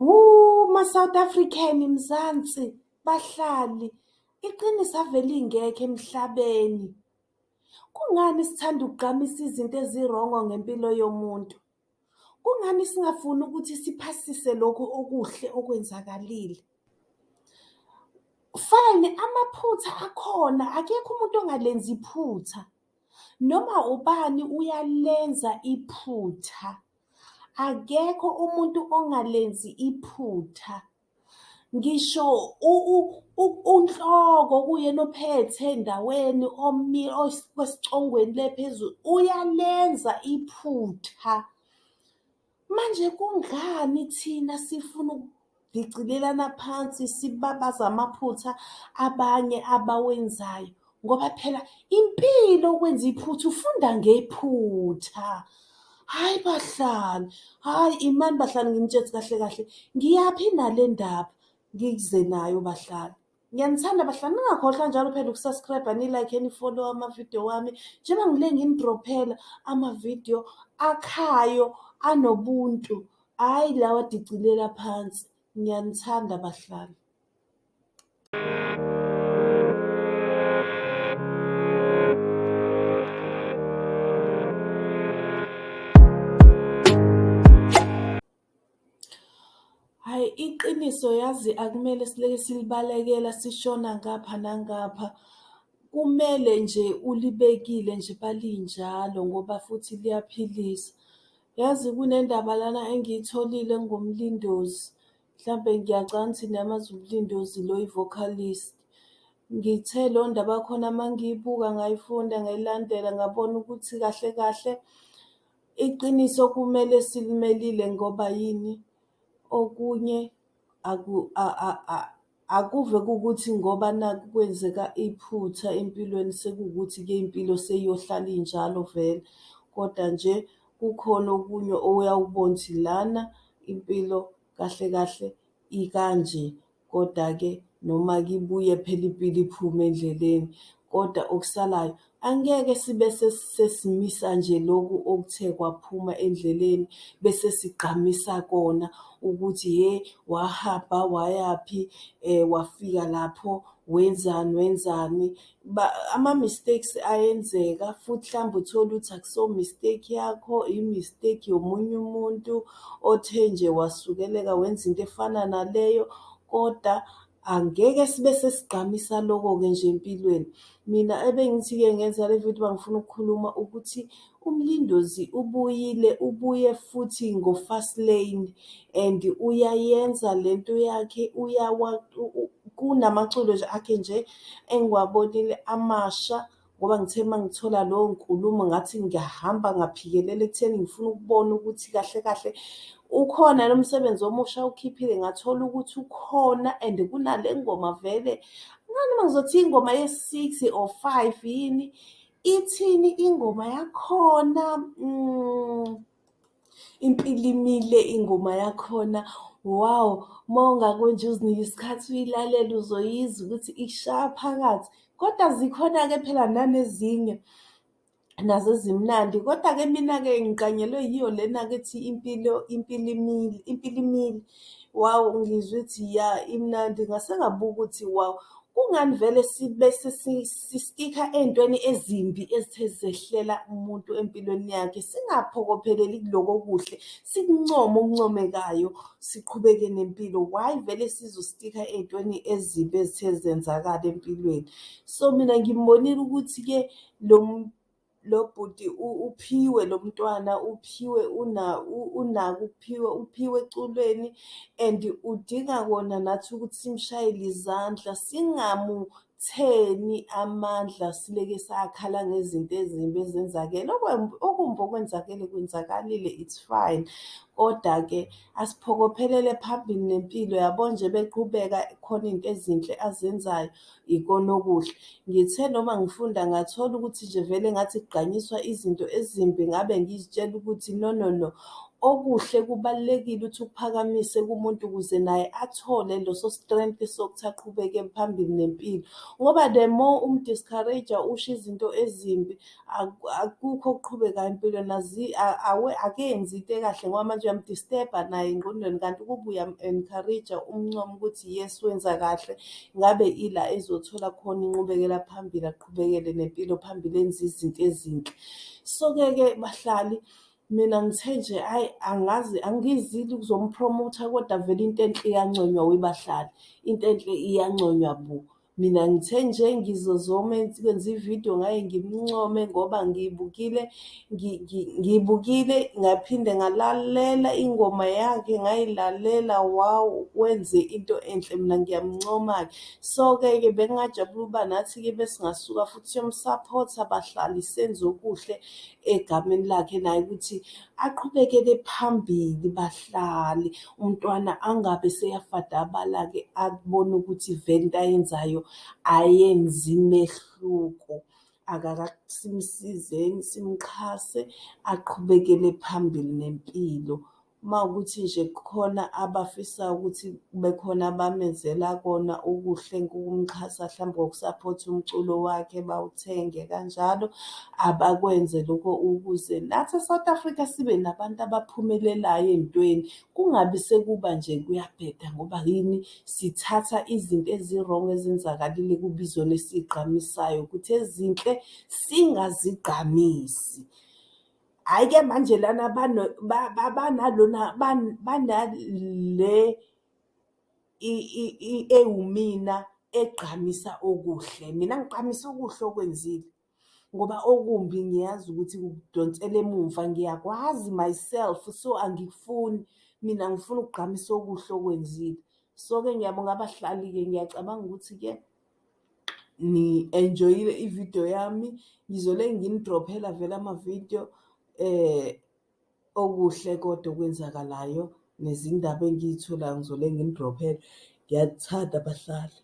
ma-South African Mzansi bahlali, iqiniso ave lingekho emhlabeni. Kungani sithanda ukugqamisa izinto ezirongo ngempilo yomuntu? Kungani singafuni ukuthi siphasise lokhu okuhle okwenzakalile? Fine, amaphutha akhona, akekho umuntu ongalenzi iphutha. Noma ubani uyalenza iphutha. Akekho umuntu ongalenzi iphutha. Ngisho unhloko kuyena ophethe endaweni osecongweni le phezulu, uyalenza iphutha. Manje kungani thina sifuna ukudicilelana phansi sibabaze amaphutha abanye abawenzayo? Ngoba phela impilo ukwenza iphutha ufunda ngephutha. Hhayi bahlali, hhayi imani bahlali nginitshetse kahle kahle, ngiyaphi nale ndaba? Ngize nayo bahlali. Ngiyanithanda bahlali, ningakhohlwa njalo phela uku-subscribe-a ni-like-e ni-follow-e amavidiyo wami. Njengoba ngile nginidrophela amavidiyo akhayo anobuntu, hhayi lawa adicilela phansi. Ngiyanithanda bahlali. Iqiniso yazi akumele sileke silibalekela sishona ngapha nangapha. Kumele nje ulibekile nje balinjalo ngoba futhi liyaphilisa. Yazi kunendaba lana engiyitholile engumlindozi, mhlampe ngiyacabanga ukuthi niyamazi umlindozi lo i-vocalist. Ngithe leyo ndaba yakhona uma ngiyibuka ngayifunda ngayilandela ngabona ukuthi kahle kahle iqiniso kumele silimelile ngoba yini? Okunye akuve kukuthi ngoba nakhu kwenzeka iphutha empilweni sekuwukuthi-ke impilo seyiyohlala injalo vele. Koda nje kukhona okunye oyawubona ukuthi lana impilo kahle kahle ikanje. Koda-ke noma-ke ibuye phela impilo iphume endleleni, koda okusalayo angeke sibe sesimisa nje loku okuthe kwaphuma endleleni bese sigqamisa kona ukuthi hhe wahamba wayaphi wafika lapho wenzani wenzani. Ama-mistakes ayenzeka futhi mhlawumbe uthole ukuthi akusiyo mistake yakho, i-mistake yomunye umuntu othe nje wasukeleka wenza into efana naleyo, koda angeke sibe sesigqamisa loko-ke nje empilweni. Mina ebengithi-ke ngenza le vidiyo bengifuna ukukhuluma ukuthi umlindozi ubuyile, ubuye futhi ngo-Fastlane and uyayenza lento yakhe kunamaculo nje akhe nje engiwabonile amasha ngoba ngithe uma ngithola leyo nkulumo ngathi ngiyahamba ngaphikelela ekutheni ngifuna ukubona ukuthi kahle kahle ukhona yini umsebenzi omusha awukhiphile, ngathola ukuthi ukhona and kunale ngoma vele ngani uma ngizothi ingoma ye-six or five yini? Ithini ingoma yakhona? Impilo imile ingoma yakhona, wawu uma ungake nje uzinike isikhathi uyilalele uzoyizwa ukuthi ishaya phakathi. Koda zikhona-ke phela nanezinye nazo ezimnandi, koda-ke mina-ke ngiqanyelwe yiyo lena-ke ethi impilo impilo imile. Wawu ngizwe ithi ya imnandi ngase ngabuka ukuthi wawu kungani vele sibe sistikha ey'ntweni ezimbi ezithe zehlela umuntu empilweni yakhe. Singaphokopheleli kuloko okuhle sikuncome okuncomekayo siqhubeke nempilo. Why vele sizostikha ey'ntweni ezimbi ezithe zenzakala empilweni? So mina ngimbonile ukuthi-ke lo bhuti uphiwe lo mntwana uphiwe unako ukuphiwa, uphiwe eculweni and udinga kona nathi ukuthi simshayele izandla singamutheni amandla sileke sakhala ngezinto ezimbi ezenzakele. Okumbi okwenzakele kwenzakalile it's fine, koda-ke asiphokophelele phambili nempilo yabo nje beqhubeka khona iy'nto ezinhle azenzayo ikona okuhle. Ngithe noma ngifunda ngathola ukuthi nje vele ngathi kugqanyiswa izinto ezimbi ngabe ngizitshela ukuthi no no no, okuhle kubalulekile ukuthi ukuphakamise kumuntu ukuze naye athole leso strength sokuthi aqhubeke phambili nempilo. Ngoba the more umu-discourage-a usho izinto ezimbi akukho okuqhubekayo empilweni akenzi into ekahle ngoba manje uyamu-disturb-a naye engqondweni kanti ukube uyamu-encourage-a umncome ukuthi yes wenza kahle, ngabe ila ezothola khona inqubekela phambili aqhubekele nempilo phambili enze izinto ezinhle. So-ke ke bahlali mina ngithe nje hhayi angazi angizile ukuzompromotha kodwa vele into enhle iyanconywa webahlali, into enhle iyanconywa bo. Mina ngithe nje ngizozoma ukwenza ividiyo ngaye ngimncome ngoba ngiyibukile ngiyibukile ngaphinde ngalalela ingoma yakhe ngayilalela, wawu wenze into enhle mina ngiyamncoma-ke. So-ke ke bengingajabula ukuba nathi-ke besingasuka futhi siyomu-support-a bahlali senze okuhle egameni lakhe naye ukuthi aqhubekele phambili bahlali. Umntwana angabe seyafadabala-ke abone ukuthi vele into ayenzayo ayenzi mehluko. Simsizeni simxhase aqhubekele phambili nempilo. Mawukuthi nje kukhona abafisayo ukuthi kube khona abamenzela kona okuhle ukumxhasa hlampe ngoku-support-a umculo wakhe bawuthenge kanjalo, abakwenze lokho ukuze nathi e-South Africa sibe nabantu abaphumelelayo ey'ntweni. Kungabi sekuba nje kuyabheda ngoba yini sithatha izinto ezi-wrong ezenzakalile kube izona esiy'gqamisayo ukuthi ezinhle singazigqamisi. Hhayi-ke manje lana banalona banale ewumina egqamisa okuhle. Mina ngigqamisa okuhle okwenzile ngoba okumbi ngiyazi ukuthi kungidonsela emumva ngiyakwazi myself so angikufuni mina ngifuna ukugqamisa okuhle okwenzile. So-ke ngiyabonga bahlali-ke ngiyacabanga ukuthi-ke ni-enjoyile ividiyo yami ngizole nginidrophela vele amavidiyo okuhle kodwa okwenzakalayo nezindaba engiy'tholayo ngizole nginidrophele. Ngiyathanda bahlali.